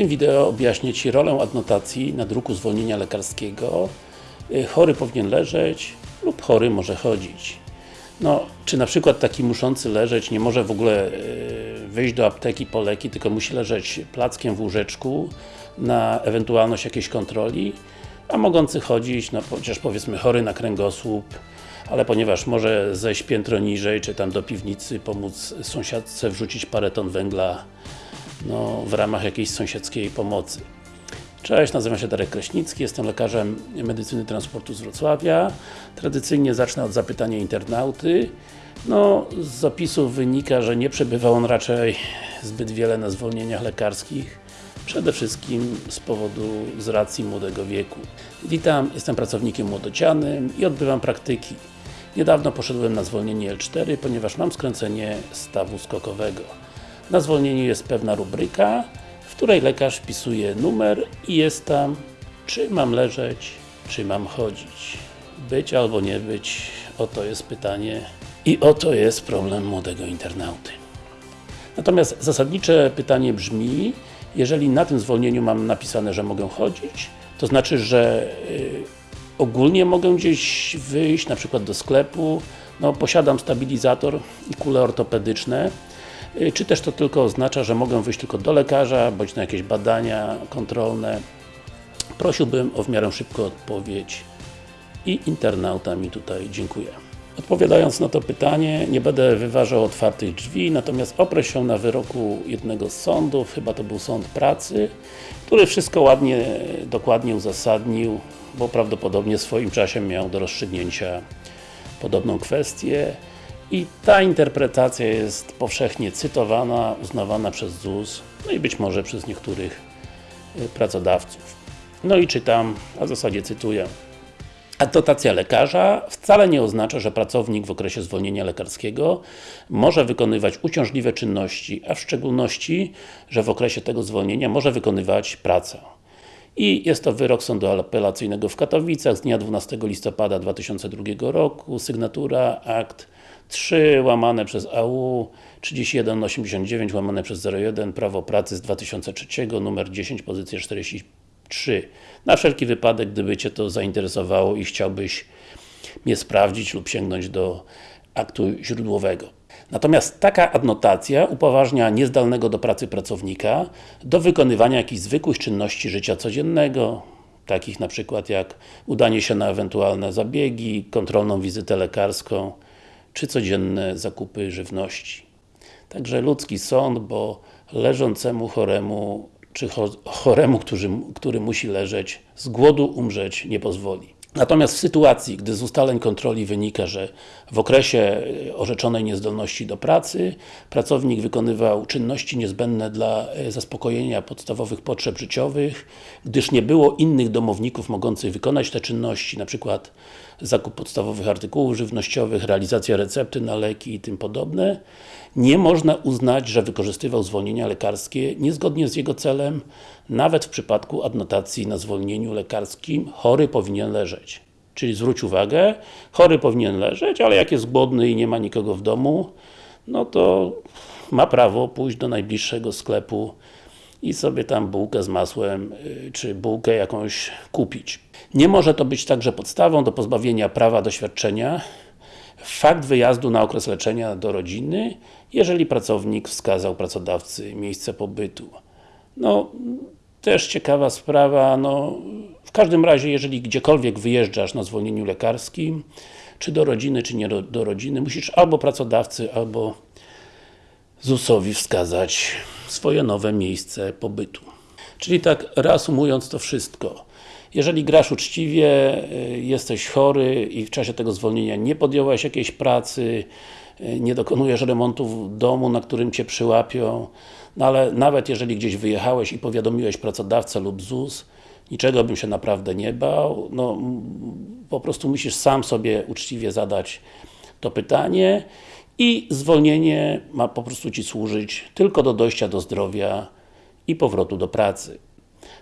tym wideo objaśnię Ci rolę adnotacji na druku zwolnienia lekarskiego. Y, Chory powinien leżeć lub chory może chodzić. No, czy na przykład taki muszący leżeć nie może w ogóle y, wyjść do apteki po leki, tylko musi leżeć plackiem w łóżeczku na ewentualność jakiejś kontroli, a mogący chodzić, no chociaż powiedzmy chory na kręgosłup, ale ponieważ może zejść piętro niżej, czy tam do piwnicy pomóc sąsiadce wrzucić parę ton węgla no, w ramach jakiejś sąsiedzkiej pomocy. Cześć, nazywam się Darek Kraśnicki, jestem lekarzem medycyny transportu z Wrocławia. Tradycyjnie zacznę od zapytania internauty. No, z zapisów wynika, że nie przebywał on raczej zbyt wiele na zwolnieniach lekarskich. Przede wszystkim z powodu, z racji młodego wieku. Witam, jestem pracownikiem młodocianym i odbywam praktyki. Niedawno poszedłem na zwolnienie L4, ponieważ mam skręcenie stawu skokowego. Na zwolnieniu jest pewna rubryka, w której lekarz wpisuje numer i jest tam, czy mam leżeć, czy mam chodzić. Być albo nie być, oto jest pytanie i oto jest problem młodego internauty. Natomiast zasadnicze pytanie brzmi, jeżeli na tym zwolnieniu mam napisane, że mogę chodzić, to znaczy, że y, ogólnie mogę gdzieś wyjść, na przykład do sklepu, no posiadam stabilizator i kule ortopedyczne, czy też to tylko oznacza, że mogę wyjść tylko do lekarza, bądź na jakieś badania kontrolne. Prosiłbym o w miarę szybką odpowiedź i internauta mi tutaj dziękuję. Odpowiadając na to pytanie, nie będę wyważał otwartych drzwi, natomiast oprę się na wyroku jednego z sądów, chyba to był sąd pracy, który wszystko ładnie, dokładnie uzasadnił, bo prawdopodobnie w swoim czasie miał do rozstrzygnięcia podobną kwestię i ta interpretacja jest powszechnie cytowana, uznawana przez ZUS, no i być może przez niektórych y, pracodawców. No i czytam, a w zasadzie cytuję. Adnotacja lekarza wcale nie oznacza, że pracownik w okresie zwolnienia lekarskiego może wykonywać uciążliwe czynności, a w szczególności, że w okresie tego zwolnienia może wykonywać pracę. I jest to wyrok Sądu Apelacyjnego w Katowicach z dnia 12 listopada 2002 roku, sygnatura akt 3 łamane przez AU 3189 łamane przez 01 Prawo Pracy z 2003 numer 10 pozycja 43 na wszelki wypadek, gdyby Cię to zainteresowało i chciałbyś mnie sprawdzić lub sięgnąć do aktu źródłowego. Natomiast taka adnotacja upoważnia niezdalnego do pracy pracownika do wykonywania jakichś zwykłych czynności życia codziennego, takich na przykład jak udanie się na ewentualne zabiegi, kontrolną wizytę lekarską, czy codzienne zakupy żywności. Także ludzki sąd, bo leżącemu choremu czy choremu, który, który musi leżeć, z głodu umrzeć nie pozwoli. Natomiast w sytuacji, gdy z ustaleń kontroli wynika, że w okresie e, orzeczonej niezdolności do pracy pracownik wykonywał czynności niezbędne dla e, zaspokojenia podstawowych potrzeb życiowych, gdyż nie było innych domowników mogących wykonać te czynności, przykład zakup podstawowych artykułów żywnościowych, realizacja recepty na leki i tym podobne, nie można uznać, że wykorzystywał zwolnienia lekarskie niezgodnie z jego celem, nawet w przypadku adnotacji na zwolnieniu lekarskim chory powinien leżeć. Czyli zwróć uwagę, chory powinien leżeć, ale jak jest głodny i nie ma nikogo w domu, no to ma prawo pójść do najbliższego sklepu i sobie tam bułkę z masłem, y, czy bułkę jakąś kupić. Nie może to być także podstawą do pozbawienia prawa do świadczenia fakt wyjazdu na okres leczenia do rodziny, jeżeli pracownik wskazał pracodawcy miejsce pobytu. No, też ciekawa sprawa, no, w każdym razie, jeżeli gdziekolwiek wyjeżdżasz na zwolnieniu lekarskim, czy do rodziny, czy nie do, rodziny, musisz albo pracodawcy, albo ZUS-owi wskazać swoje nowe miejsce pobytu. Czyli tak reasumując to wszystko, jeżeli grasz uczciwie, y, jesteś chory i w czasie tego zwolnienia nie podjąłeś jakiejś pracy, y, nie dokonujesz remontu w domu, na którym Cię przyłapią, no ale nawet jeżeli gdzieś wyjechałeś i powiadomiłeś pracodawcę lub ZUS, niczego bym się naprawdę nie bał, no po prostu musisz sam sobie uczciwie zadać to pytanie i zwolnienie ma po prostu Ci służyć tylko do dojścia do zdrowia i powrotu do pracy.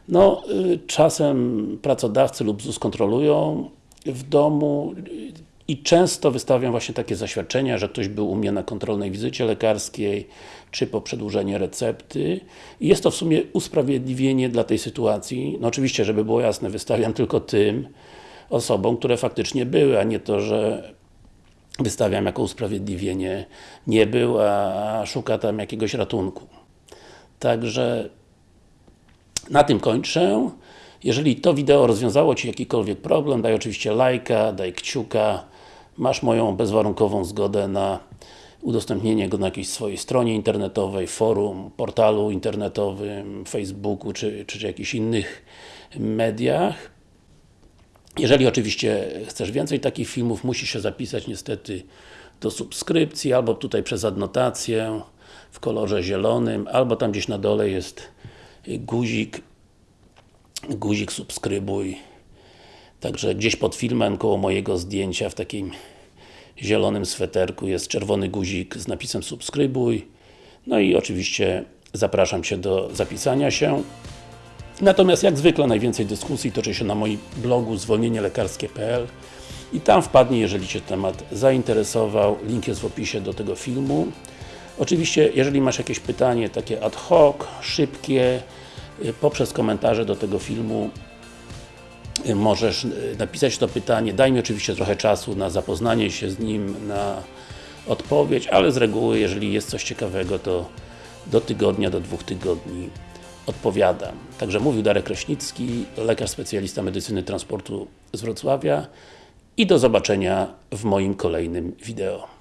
No, y, czasem pracodawcy lub ZUS kontrolują w domu i często wystawiam właśnie takie zaświadczenia, że ktoś był u mnie na kontrolnej wizycie lekarskiej, czy po przedłużenie recepty. I jest to w sumie usprawiedliwienie dla tej sytuacji. No oczywiście, żeby było jasne, wystawiam tylko tym osobom, które faktycznie były, a nie to, że wystawiam jako usprawiedliwienie nie był, a szuka tam jakiegoś ratunku. Także na tym kończę. Jeżeli to wideo rozwiązało Ci jakikolwiek problem, daj oczywiście lajka, daj kciuka. Masz moją bezwarunkową zgodę na udostępnienie go na jakiejś swojej stronie internetowej, forum, portalu internetowym, Facebooku czy, czy jakichś innych mediach. Jeżeli oczywiście chcesz więcej takich filmów, musisz się zapisać niestety do subskrypcji, albo tutaj przez adnotację w kolorze zielonym, albo tam gdzieś na dole jest guzik guzik subskrybuj Także gdzieś pod filmem, koło mojego zdjęcia w takim zielonym sweterku jest czerwony guzik z napisem subskrybuj No i oczywiście zapraszam Cię do zapisania się Natomiast jak zwykle najwięcej dyskusji toczy się na moim blogu zwolnienielekarskie.pl i tam wpadnie, jeżeli Cię temat zainteresował. Link jest w opisie do tego filmu. Oczywiście, jeżeli masz jakieś pytanie takie ad hoc, szybkie, poprzez komentarze do tego filmu y, możesz y, napisać to pytanie. Daj mi oczywiście trochę czasu na zapoznanie się z nim, na odpowiedź, ale z reguły, jeżeli jest coś ciekawego, to do tygodnia, do dwóch tygodni odpowiadam. Także mówił Darek Kraśnicki, lekarz specjalista medycyny transportu z Wrocławia i do zobaczenia w moim kolejnym wideo.